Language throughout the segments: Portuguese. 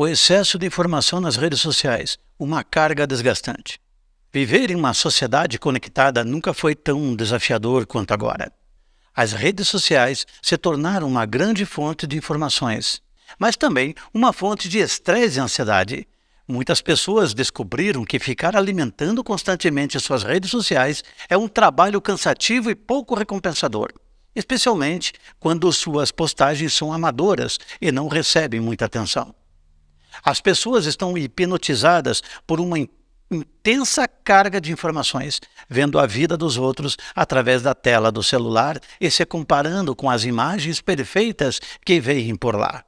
O excesso de informação nas redes sociais, uma carga desgastante. Viver em uma sociedade conectada nunca foi tão desafiador quanto agora. As redes sociais se tornaram uma grande fonte de informações, mas também uma fonte de estresse e ansiedade. Muitas pessoas descobriram que ficar alimentando constantemente suas redes sociais é um trabalho cansativo e pouco recompensador, especialmente quando suas postagens são amadoras e não recebem muita atenção. As pessoas estão hipnotizadas por uma intensa carga de informações, vendo a vida dos outros através da tela do celular e se comparando com as imagens perfeitas que veem por lá.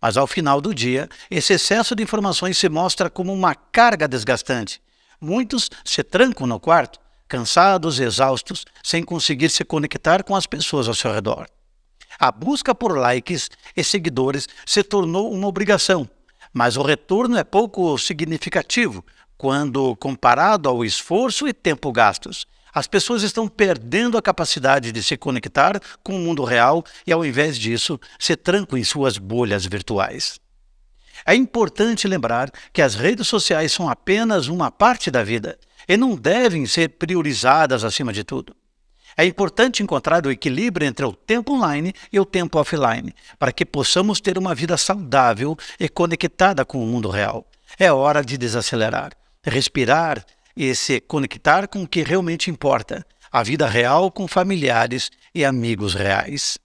Mas ao final do dia, esse excesso de informações se mostra como uma carga desgastante. Muitos se trancam no quarto, cansados exaustos, sem conseguir se conectar com as pessoas ao seu redor. A busca por likes e seguidores se tornou uma obrigação, mas o retorno é pouco significativo quando comparado ao esforço e tempo gastos. As pessoas estão perdendo a capacidade de se conectar com o mundo real e, ao invés disso, se trancam em suas bolhas virtuais. É importante lembrar que as redes sociais são apenas uma parte da vida e não devem ser priorizadas acima de tudo. É importante encontrar o equilíbrio entre o tempo online e o tempo offline, para que possamos ter uma vida saudável e conectada com o mundo real. É hora de desacelerar, respirar e se conectar com o que realmente importa, a vida real com familiares e amigos reais.